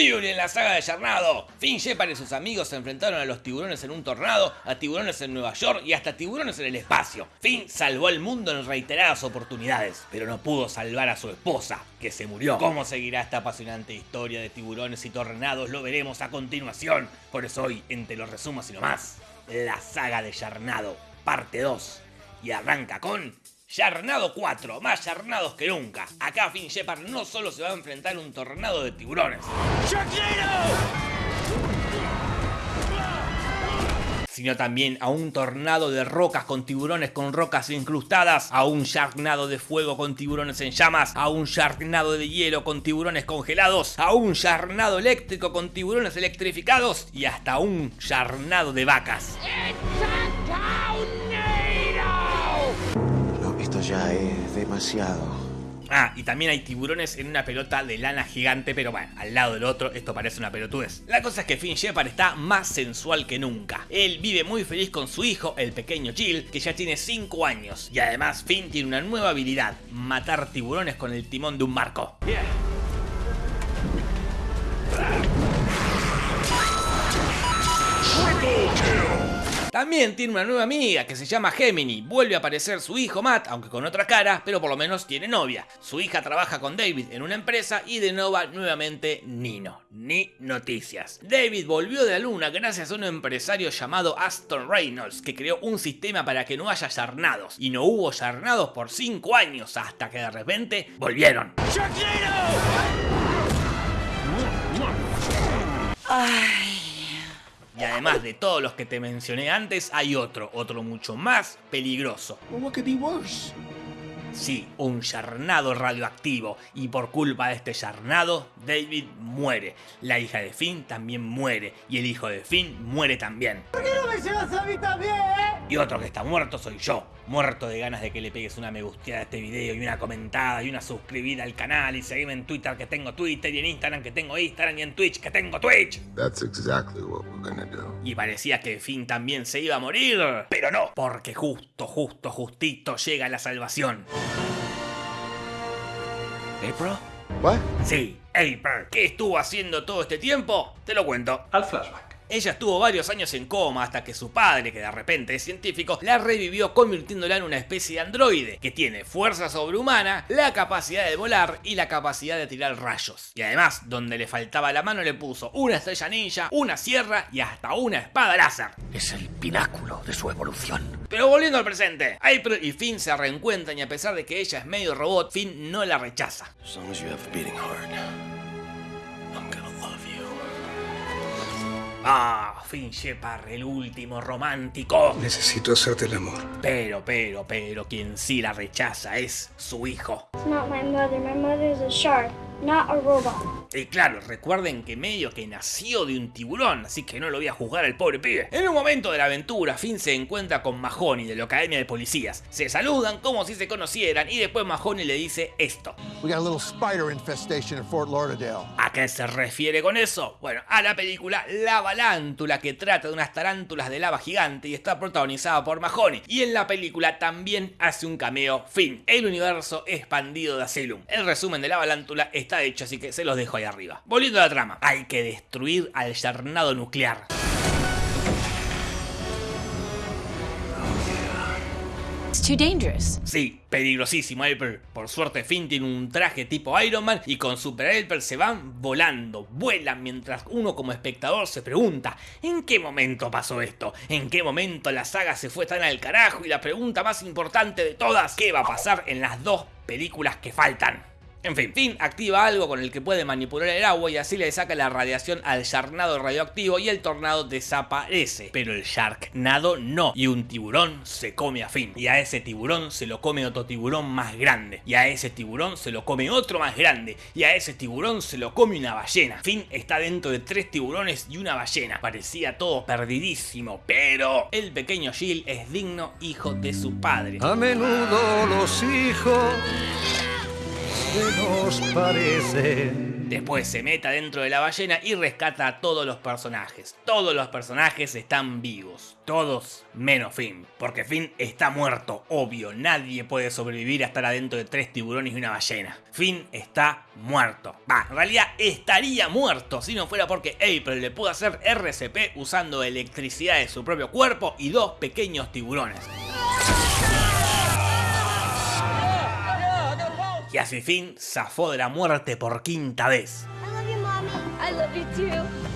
Increíble en la saga de Yarnado. Finn Shepard y sus amigos se enfrentaron a los tiburones en un tornado, a tiburones en Nueva York y hasta tiburones en el espacio. Finn salvó al mundo en reiteradas oportunidades, pero no pudo salvar a su esposa, que se murió. ¿Cómo seguirá esta apasionante historia de tiburones y tornados? Lo veremos a continuación. Por eso hoy, entre los resumos y no más, la saga de Yarnado, parte 2. Y arranca con Yarnado 4, más yarnados que nunca. Acá Finn Shepard no solo se va a enfrentar a un tornado de tiburones. Sino también a un tornado de rocas con tiburones con rocas incrustadas, a un Sharknado de fuego con tiburones en llamas, a un Sharknado de hielo con tiburones congelados, a un Sharknado eléctrico con tiburones electrificados y hasta un Sharknado de vacas. Esto ya es demasiado. Ah, y también hay tiburones en una pelota de lana gigante, pero bueno, al lado del otro esto parece una pelotudez. La cosa es que Finn Shepard está más sensual que nunca. Él vive muy feliz con su hijo, el pequeño Jill, que ya tiene 5 años. Y además Finn tiene una nueva habilidad, matar tiburones con el timón de un barco. También tiene una nueva amiga que se llama Gemini. Vuelve a aparecer su hijo Matt, aunque con otra cara, pero por lo menos tiene novia. Su hija trabaja con David en una empresa y de nuevo nuevamente Nino. Ni noticias. David volvió de la luna gracias a un empresario llamado Aston Reynolds que creó un sistema para que no haya yarnados. Y no hubo yarnados por 5 años hasta que de repente volvieron. Ay. Además de todos los que te mencioné antes, hay otro, otro mucho más peligroso. Sí, un yarnado radioactivo. Y por culpa de este yarnado, David muere. La hija de Finn también muere. Y el hijo de Finn muere también. ¿Por qué no me llevas a mí también, eh? Y otro que está muerto soy yo. Muerto de ganas de que le pegues una me gusteada a este video y una comentada y una suscribida al canal y seguirme en Twitter que tengo Twitter y en Instagram que tengo Instagram y en Twitch que tengo Twitch. That's exactly what we're gonna do. Y parecía que Finn también se iba a morir, pero no, porque justo, justo, justito llega la salvación. April? What? Sí, April. ¿Qué estuvo haciendo todo este tiempo? Te lo cuento. Al flashback. Ella estuvo varios años en coma hasta que su padre, que de repente es científico, la revivió convirtiéndola en una especie de androide que tiene fuerza sobrehumana, la capacidad de volar y la capacidad de tirar rayos. Y además, donde le faltaba la mano le puso una estrella ninja, una sierra y hasta una espada láser. Es el pináculo de su evolución. Pero volviendo al presente, April y Finn se reencuentran y a pesar de que ella es medio robot, Finn no la rechaza. As long as you have Ah, Finn Shepard, el último romántico. Necesito hacerte el amor. Pero, pero, pero, quien sí la rechaza es su hijo. It's not my mother. My mother is a shark, not a robot. Y claro, recuerden que medio que nació de un tiburón, así que no lo voy a juzgar al pobre pibe. En un momento de la aventura, Finn se encuentra con Mahoney de la Academia de Policías. Se saludan como si se conocieran y después Mahoney le dice esto. We got a little spider infestation in Fort Lauderdale. ¿A qué se refiere con eso? Bueno, a la película La Balántula, que trata de unas tarántulas de lava gigante y está protagonizada por Mahoney. Y en la película también hace un cameo Finn, el universo expandido de Asylum. El resumen de La Balántula está hecho, así que se los dejo ahí arriba. Volviendo a la trama, hay que destruir al yarnado nuclear. It's too dangerous. Sí, peligrosísimo April. Por suerte Finn tiene un traje tipo Iron Man y con Super April se van volando, vuelan mientras uno como espectador se pregunta ¿En qué momento pasó esto? ¿En qué momento la saga se fue tan al carajo? Y la pregunta más importante de todas, ¿qué va a pasar en las dos películas que faltan? En fin, Finn activa algo con el que puede manipular el agua y así le saca la radiación al Sharknado radioactivo y el tornado desaparece. Pero el Sharknado no, y un tiburón se come a Finn. Y a ese tiburón se lo come otro tiburón más grande. Y a ese tiburón se lo come otro más grande. Y a ese tiburón se lo come una ballena. Finn está dentro de tres tiburones y una ballena. Parecía todo perdidísimo, pero el pequeño Jill es digno hijo de su padre. A menudo los hijos Después se meta dentro de la ballena y rescata a todos los personajes. Todos los personajes están vivos. Todos menos Finn. Porque Finn está muerto, obvio. Nadie puede sobrevivir a estar adentro de tres tiburones y una ballena. Finn está muerto. Va, en realidad estaría muerto si no fuera porque April le pudo hacer RCP usando electricidad de su propio cuerpo y dos pequeños tiburones. Y así Finn zafó de la muerte por quinta vez. I love you, Mommy. I love you too.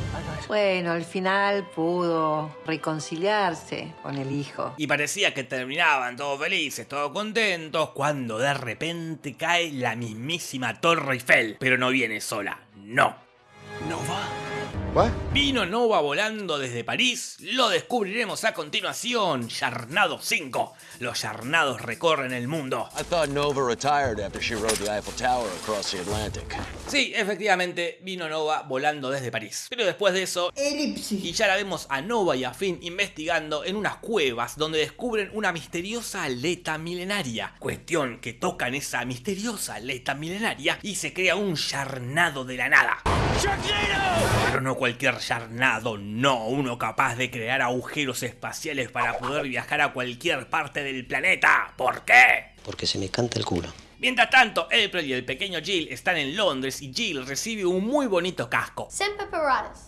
Bueno, al final pudo reconciliarse con el hijo. Y parecía que terminaban todos felices, todos contentos, cuando de repente cae la mismísima Torre Eiffel. Pero no viene sola, no. Nova? What? Vino Nova volando desde París, lo descubriremos a continuación. Yarnado 5. Los Yarnados recorren el mundo. Sí, efectivamente, vino Nova volando desde París. Pero después de eso, y ya la vemos a Nova y a Finn investigando en unas cuevas donde descubren una misteriosa aleta milenaria. Cuestión que tocan esa misteriosa aleta milenaria y se crea un Yarnado de la nada. Pero no cualquier Yarnado, no, uno capaz de crear agujeros espaciales para poder viajar a cualquier parte del planeta. ¿Por qué? Porque se me canta el culo. Mientras tanto, April y el pequeño Jill están en Londres y Jill recibe un muy bonito casco. Semper Paratus.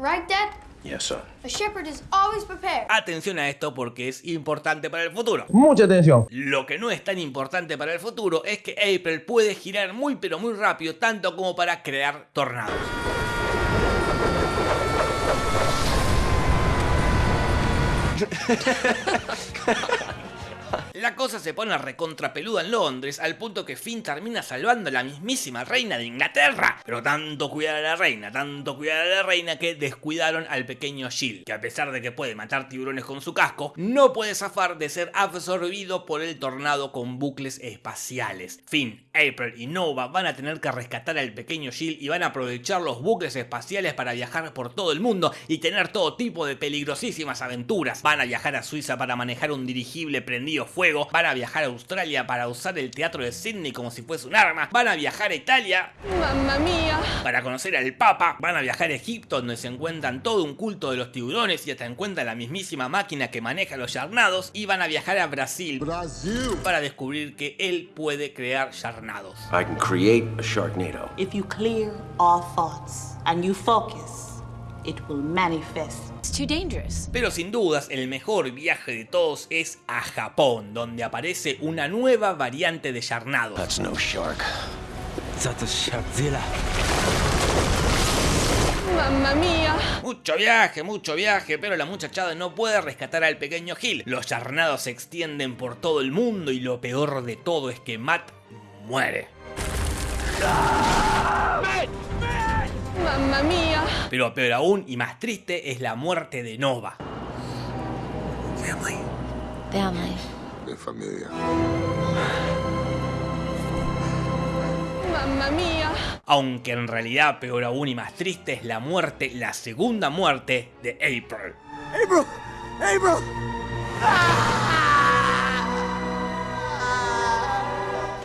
Right, Dad? Yes, son. A shepherd is always prepared. Atención a esto porque es importante para el futuro. Mucha atención. Lo que no es tan importante para el futuro es que April puede girar muy pero muy rápido tanto como para crear tornados. La cosa se pone recontrapeluda en Londres al punto que Finn termina salvando a la mismísima reina de Inglaterra. Pero tanto cuidar a la reina, tanto cuidar a la reina que descuidaron al pequeño Jill, que a pesar de que puede matar tiburones con su casco, no puede zafar de ser absorbido por el tornado con bucles espaciales. Finn, April y Nova van a tener que rescatar al pequeño Jill y van a aprovechar los bucles espaciales para viajar por todo el mundo y tener todo tipo de peligrosísimas aventuras. Van a viajar a Suiza para manejar un dirigible prendido fuego, van a viajar a Australia para usar el teatro de Sydney como si fuese un arma, van a viajar a Italia Mamma mía. para conocer al Papa, van a viajar a Egipto donde se encuentran todo un culto de los tiburones y hasta encuentran la mismísima máquina que maneja los yarnados y van a viajar a Brasil Brasil. para descubrir que él puede crear yarnados. I can create a Sharknado. If you clear all thoughts and you focus, it will manifest. It's too dangerous. Pero sin dudas, el mejor viaje de todos es a Japón, donde aparece una nueva variante de yarnado. That's no shark. That's a Sharkzilla. Mamma mía. Mucho viaje, mucho viaje, pero la muchachada no puede rescatar al pequeño Gil. Los yarnados se extienden por todo el mundo y lo peor de todo es que Matt muere. Mamma mía. Pero peor aún y más triste es la muerte de Nova. Family. Family. De familia. Mamma mía. Aunque en realidad peor aún y más triste es la muerte, la segunda muerte de April. April. April.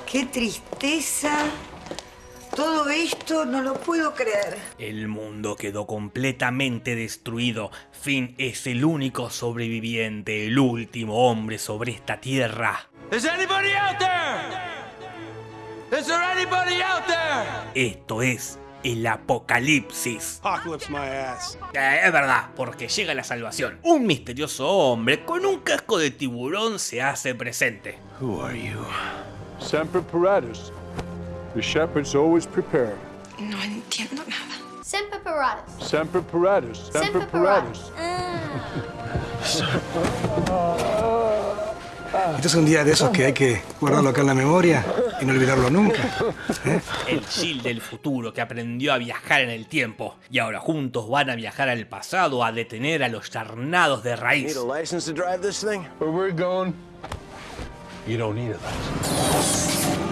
¡Qué tristeza! Todo esto no lo puedo creer. El mundo quedó completamente destruido. Finn es el único sobreviviente, el último hombre sobre esta tierra. Is anybody out there? Is there anybody out there? Esto es el apocalipsis. Apocalypse my ass. Eh, es verdad, porque llega la salvación. Un misterioso hombre con un casco de tiburón se hace presente. Who are you? Semper Paratus. The shepherd's always prepared. No entiendo nada. Semper Paratus. Semper Paratus. Semper Paratus. Este es un día de esos que hay que guardarlo acá en la memoria y no olvidarlo nunca. ¿eh? El Jill del futuro que aprendió a viajar en el tiempo. Y ahora juntos van a viajar al pasado a detener a los charnados de raíz. Need a license to drive this thing? Where we're going, you don't need a license.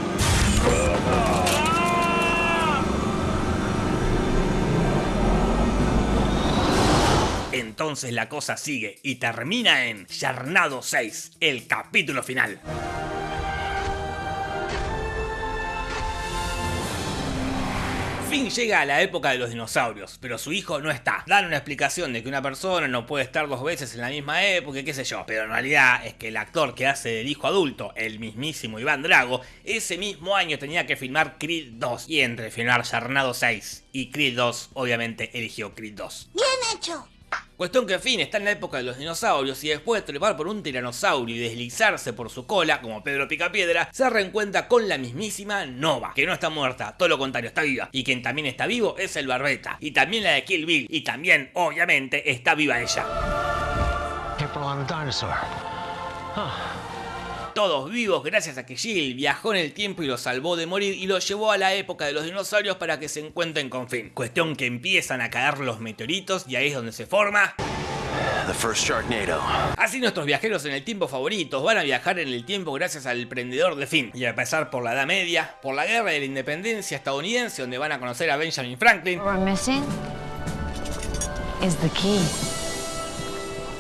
Entonces la cosa sigue y termina en Yarnado 6, el capítulo final. Finn llega a la época de los dinosaurios, pero su hijo no está. Dan una explicación de que una persona no puede estar dos veces en la misma época, qué sé yo. Pero en realidad es que el actor que hace del hijo adulto, el mismísimo Iván Drago, ese mismo año tenía que filmar Creed 2. Y entre filmar Yarnado 6 y Creed 2, obviamente eligió Creed 2. Bien hecho. Cuestión que Finn está en la época de los dinosaurios y después de trepar por un tiranosaurio y deslizarse por su cola, como Pedro Picapiedra, se reencuentra con la mismísima Nova, que no está muerta, todo lo contrario, está viva. Y quien también está vivo es el Barbeta, y también la de Kill Bill, y también, obviamente, está viva ella. Todos vivos gracias a que Jill viajó en el tiempo y los salvó de morir y los llevó a la época de los dinosaurios para que se encuentren con Finn. Cuestión que empiezan a caer los meteoritos y ahí es donde se forma The first Sharknado. Así nuestros viajeros en el tiempo favoritos van a viajar en el tiempo gracias al prendedor de Finn. Y a pasar por la Edad Media, por la Guerra de la Independencia estadounidense, donde van a conocer a Benjamin Franklin. What we're missing is the key.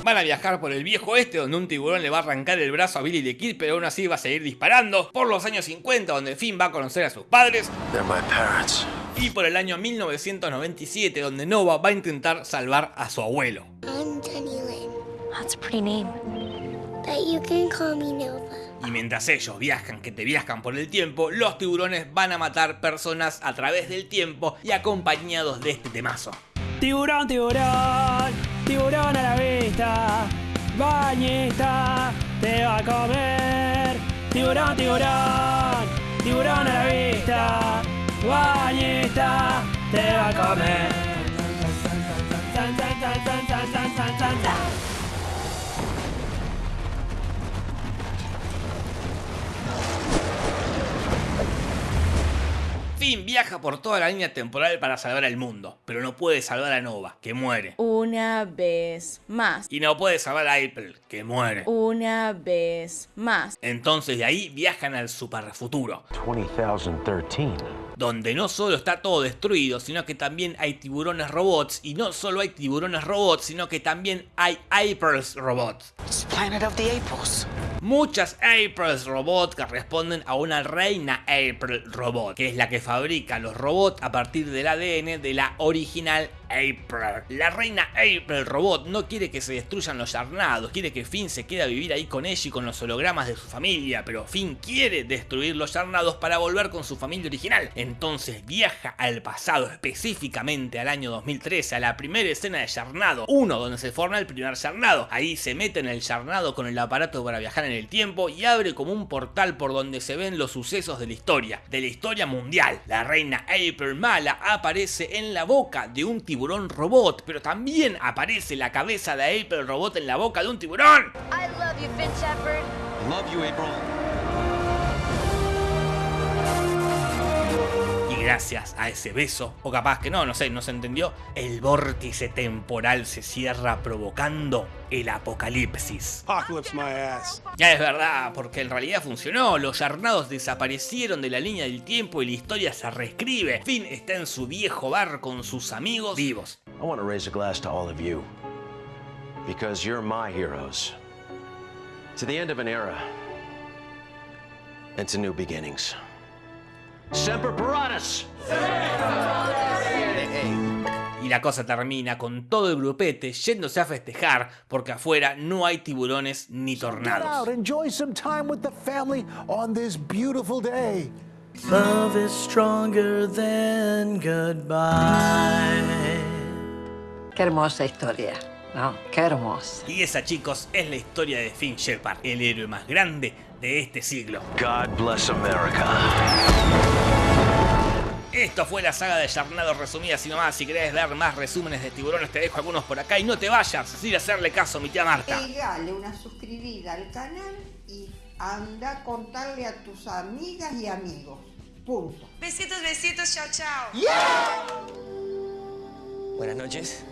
Van a viajar por el viejo este, donde un tiburón le va a arrancar el brazo a Billy the Kid, pero aún así va a seguir disparando. Por los años 50, donde Finn va a conocer a sus padres. They're my parents. Y por el año 1997, donde Nova va a intentar salvar a su abuelo. I'm Jenny Lynn, That's a pretty name. but you can call me Nova. Y mientras ellos viajan, que te viajan por el tiempo, los tiburones van a matar personas a través del tiempo y acompañados de este temazo. Tiburón, tiburón, tiburón a la vista, bañista, te va a comer. Tiburón, tiburón, tiburón a la vista, bañista, te va a comer. Viaja por toda la línea temporal para salvar al mundo, pero no puede salvar a Nova, que muere. Una vez más. Y no puede salvar a April, que muere. Una vez más. Entonces de ahí viajan al superfuturo, 2013. donde no solo está todo destruido, sino que también hay tiburones robots, y no solo hay tiburones robots, sino que también hay Aprils robots. Planet of the Aprils. Muchas Aprils robots que responden a una reina April robot, que es la que fabrica los robots a partir del ADN de la original April. La reina April robot no quiere que se destruyan los Yarnados, quiere que Finn se quede a vivir ahí con ella y con los hologramas de su familia, pero Finn quiere destruir los Yarnados para volver con su familia original. Entonces viaja al pasado, específicamente al año 2013, a la primera escena de Yarnado 1, donde se forma el primer Yarnado. Ahí se mete en el Yarnado con el aparato para viajar en el tiempo y abre como un portal por donde se ven los sucesos de la historia, de la historia mundial. La reina April Mala aparece en la boca de un tiburón robot, pero también aparece la cabeza de April Robot en la boca de un tiburón. I love you, Finn Shepard. Love you, April. Gracias a ese beso, o capaz que no, no sé, no se entendió, el vórtice temporal se cierra provocando el apocalipsis. Apocalypse my ass. Ya es verdad, porque en realidad funcionó, los Yarnados desaparecieron de la línea del tiempo y la historia se reescribe. Finn está en su viejo bar con sus amigos vivos. I want to raise a glass to all of you. Because you're my heroes. To the end of an era. And to new beginnings. Semper Paratus! Y la cosa termina con todo el grupete yéndose a festejar porque afuera no hay tiburones ni tornados. Love is stronger than goodbye. Qué hermosa historia, ¿no? Qué hermosa. Y esa, chicos, es la historia de Finn Shepard, el héroe más grande de este siglo. God bless America. Esto fue la saga de Yarnado resumida así nomás. Si querés ver más resúmenes de tiburones, te dejo algunos por acá y no te vayas sin hacerle caso a mi tía Marta. Pegale una suscribida al canal y anda a contarle a tus amigas y amigos. Punto. Besitos, besitos, chao, chao. Buenas noches.